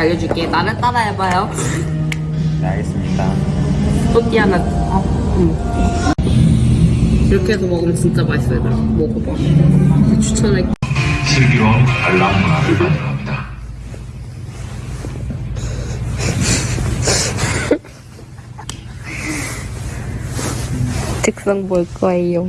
알려줄게. 나를 따라해봐요. 네, 알겠습니다. 또띠아나. 어, 응. 이렇게 해서 먹으면 진짜 맛있어, 얘들아. 먹어봐. 추천할게. 슬기로운 알람 문화를 가져갑니다. 특성 볼 거예요.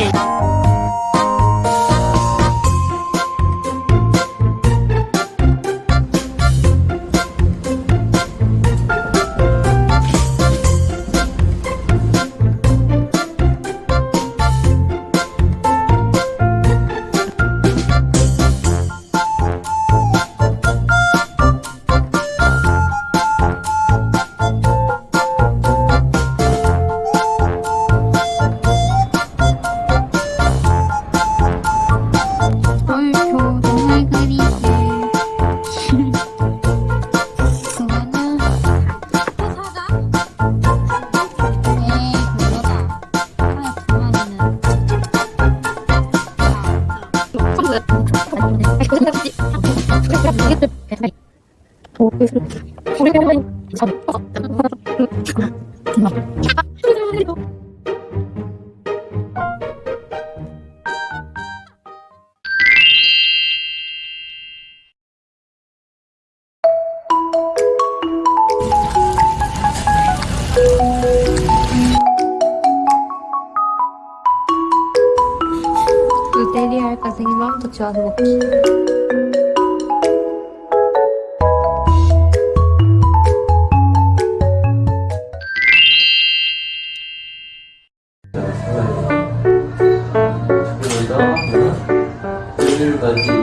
Hey! 마음도 좋아서 먹기. 오늘까지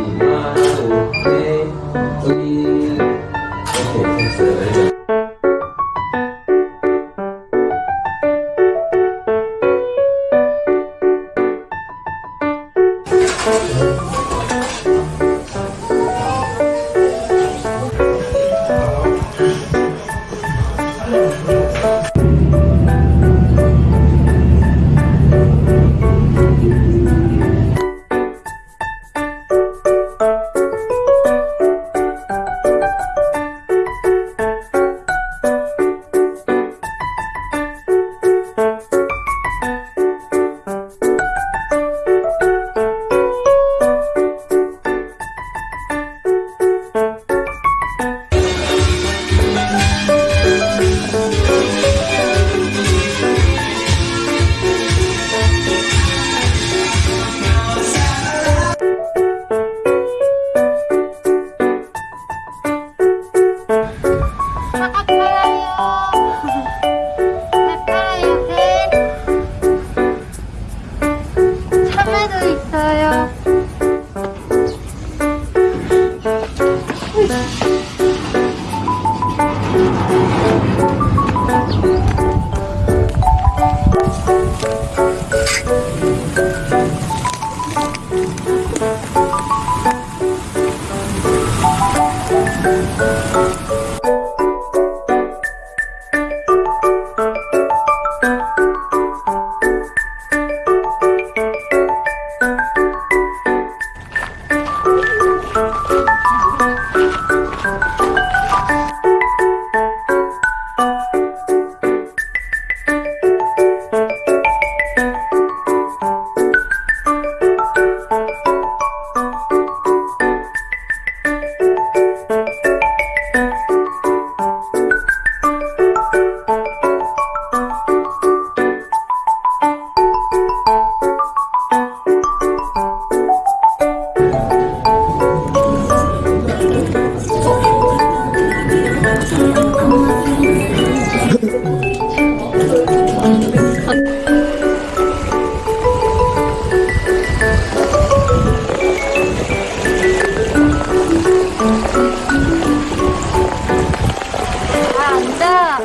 啊